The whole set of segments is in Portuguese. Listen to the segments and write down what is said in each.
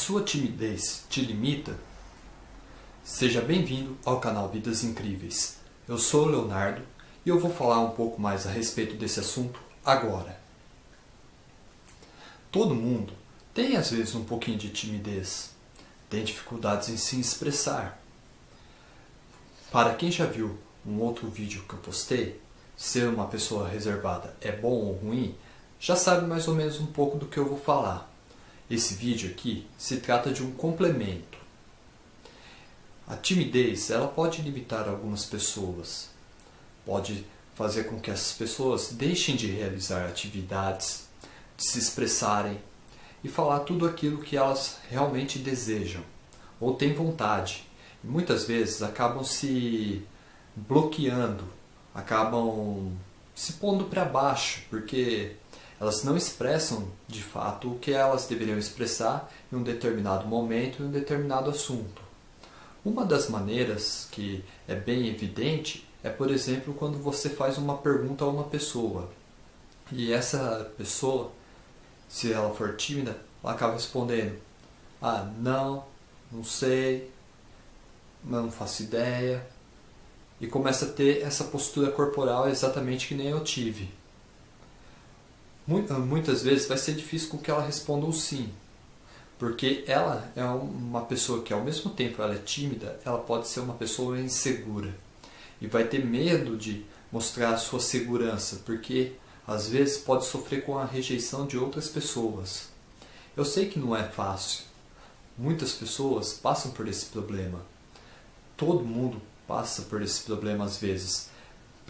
sua timidez te limita? Seja bem-vindo ao canal Vidas Incríveis. Eu sou o Leonardo e eu vou falar um pouco mais a respeito desse assunto agora. Todo mundo tem às vezes um pouquinho de timidez, tem dificuldades em se expressar. Para quem já viu um outro vídeo que eu postei, ser uma pessoa reservada é bom ou ruim, já sabe mais ou menos um pouco do que eu vou falar. Esse vídeo aqui se trata de um complemento. A timidez ela pode limitar algumas pessoas, pode fazer com que essas pessoas deixem de realizar atividades, de se expressarem e falar tudo aquilo que elas realmente desejam ou têm vontade. E muitas vezes acabam se bloqueando, acabam se pondo para baixo, porque elas não expressam de fato o que elas deveriam expressar em um determinado momento, em um determinado assunto. Uma das maneiras que é bem evidente é, por exemplo, quando você faz uma pergunta a uma pessoa e essa pessoa, se ela for tímida, ela acaba respondendo: Ah, não, não sei, não faço ideia. E começa a ter essa postura corporal exatamente que nem eu tive muitas vezes vai ser difícil com que ela responda um sim. Porque ela é uma pessoa que ao mesmo tempo ela é tímida, ela pode ser uma pessoa insegura. E vai ter medo de mostrar a sua segurança, porque às vezes pode sofrer com a rejeição de outras pessoas. Eu sei que não é fácil. Muitas pessoas passam por esse problema. Todo mundo passa por esse problema às vezes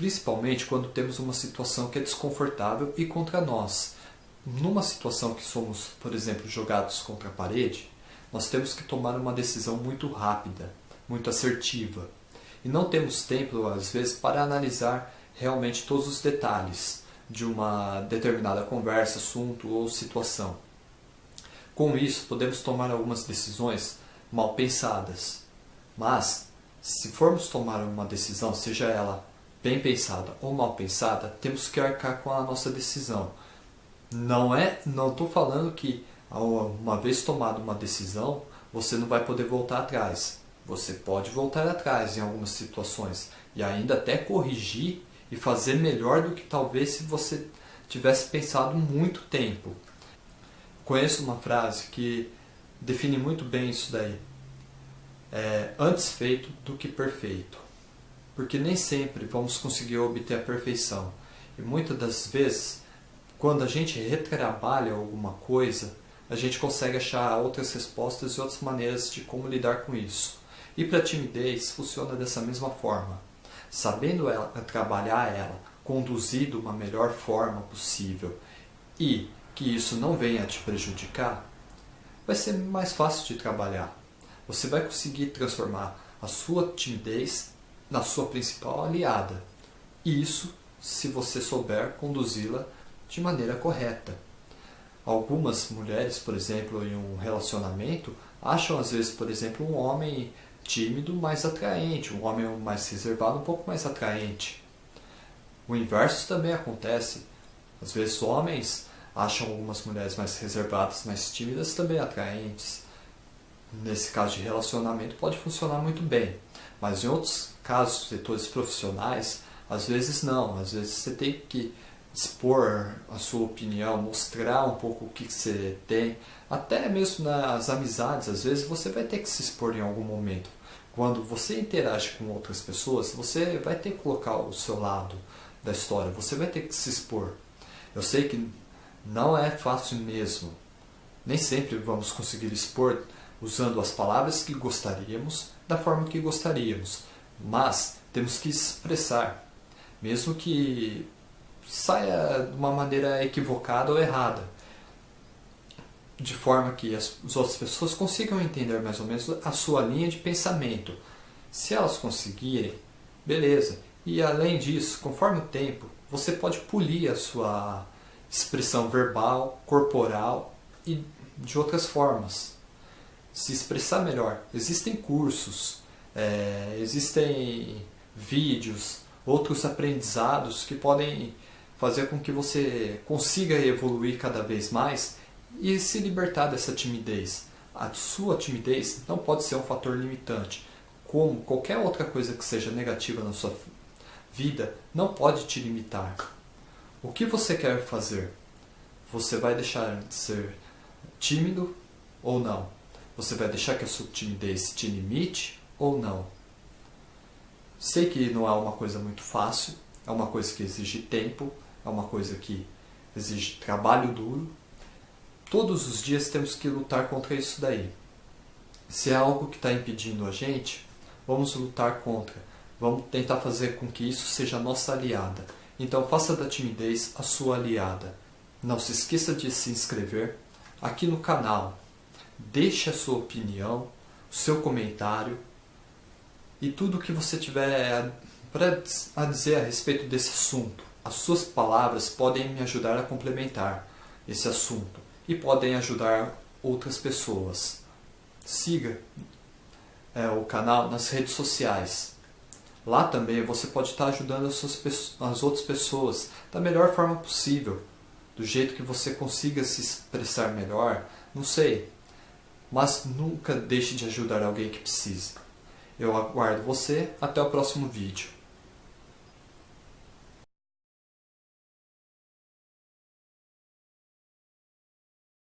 principalmente quando temos uma situação que é desconfortável e contra nós. Numa situação que somos, por exemplo, jogados contra a parede, nós temos que tomar uma decisão muito rápida, muito assertiva. E não temos tempo, às vezes, para analisar realmente todos os detalhes de uma determinada conversa, assunto ou situação. Com isso, podemos tomar algumas decisões mal pensadas. Mas, se formos tomar uma decisão, seja ela bem pensada ou mal pensada, temos que arcar com a nossa decisão. Não é, não estou falando que uma vez tomada uma decisão, você não vai poder voltar atrás. Você pode voltar atrás em algumas situações e ainda até corrigir e fazer melhor do que talvez se você tivesse pensado muito tempo. Conheço uma frase que define muito bem isso daí. É, antes feito do que perfeito porque nem sempre vamos conseguir obter a perfeição. E muitas das vezes, quando a gente retrabalha alguma coisa, a gente consegue achar outras respostas e outras maneiras de como lidar com isso. E para a timidez funciona dessa mesma forma. Sabendo ela, trabalhar ela, conduzir de uma melhor forma possível e que isso não venha a te prejudicar, vai ser mais fácil de trabalhar. Você vai conseguir transformar a sua timidez na sua principal aliada. Isso se você souber conduzi-la de maneira correta. Algumas mulheres, por exemplo, em um relacionamento, acham às vezes, por exemplo, um homem tímido mais atraente, um homem mais reservado um pouco mais atraente. O inverso também acontece. Às vezes homens acham algumas mulheres mais reservadas, mais tímidas também atraentes. Nesse caso de relacionamento pode funcionar muito bem. Mas em outros casos, setores profissionais, às vezes não. Às vezes você tem que expor a sua opinião, mostrar um pouco o que você tem. Até mesmo nas amizades, às vezes você vai ter que se expor em algum momento. Quando você interage com outras pessoas, você vai ter que colocar o seu lado da história, você vai ter que se expor. Eu sei que não é fácil mesmo. Nem sempre vamos conseguir expor usando as palavras que gostaríamos, da forma que gostaríamos. Mas temos que expressar, mesmo que saia de uma maneira equivocada ou errada, de forma que as, as outras pessoas consigam entender mais ou menos a sua linha de pensamento. Se elas conseguirem, beleza. E além disso, conforme o tempo, você pode polir a sua expressão verbal, corporal e de outras formas se expressar melhor. Existem cursos, é, existem vídeos, outros aprendizados que podem fazer com que você consiga evoluir cada vez mais e se libertar dessa timidez. A sua timidez não pode ser um fator limitante. Como qualquer outra coisa que seja negativa na sua vida, não pode te limitar. O que você quer fazer? Você vai deixar de ser tímido ou não? Você vai deixar que a sua timidez te limite ou não? Sei que não é uma coisa muito fácil, é uma coisa que exige tempo, é uma coisa que exige trabalho duro. Todos os dias temos que lutar contra isso daí. Se é algo que está impedindo a gente, vamos lutar contra. Vamos tentar fazer com que isso seja nossa aliada. Então faça da timidez a sua aliada. Não se esqueça de se inscrever aqui no canal. Deixe a sua opinião, o seu comentário e tudo o que você tiver a dizer a respeito desse assunto. As suas palavras podem me ajudar a complementar esse assunto e podem ajudar outras pessoas. Siga é, o canal nas redes sociais. Lá também você pode estar ajudando as, suas, as outras pessoas da melhor forma possível, do jeito que você consiga se expressar melhor, não sei. Mas nunca deixe de ajudar alguém que precisa. Eu aguardo você até o próximo vídeo.